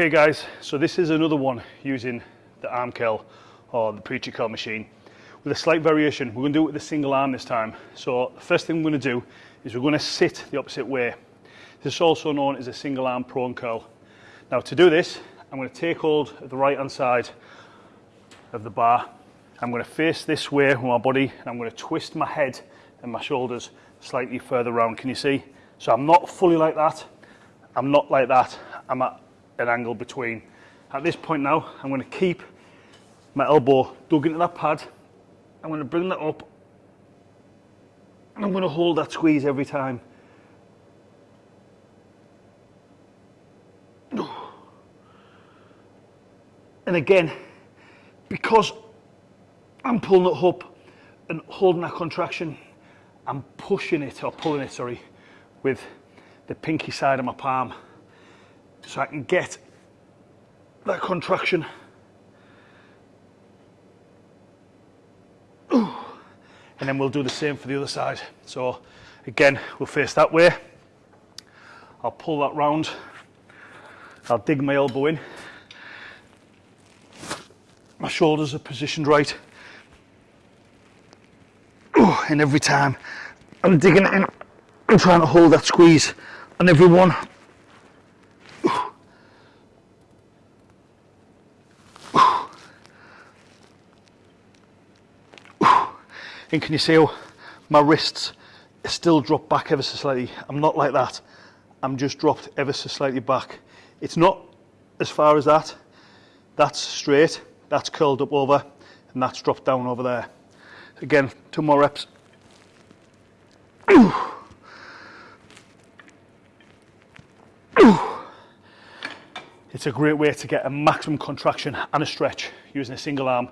Okay guys, so this is another one using the arm curl or the preacher curl machine with a slight variation. We're going to do it with a single arm this time. So the first thing we're going to do is we're going to sit the opposite way. This is also known as a single arm prone curl. Now to do this, I'm going to take hold of the right hand side of the bar. I'm going to face this way with my body and I'm going to twist my head and my shoulders slightly further round. Can you see? So I'm not fully like that. I'm not like that. I'm at an angle between. At this point now, I'm going to keep my elbow dug into that pad. I'm going to bring that up and I'm going to hold that squeeze every time. And again, because I'm pulling it up and holding that contraction, I'm pushing it, or pulling it, sorry, with the pinky side of my palm so I can get that contraction. And then we'll do the same for the other side. So again, we'll face that way. I'll pull that round. I'll dig my elbow in. My shoulders are positioned right. And every time I'm digging in, I'm trying to hold that squeeze on every one. And can you see how my wrists still drop back ever so slightly? I'm not like that. I'm just dropped ever so slightly back. It's not as far as that. That's straight, that's curled up over, and that's dropped down over there. Again, two more reps. It's a great way to get a maximum contraction and a stretch using a single arm.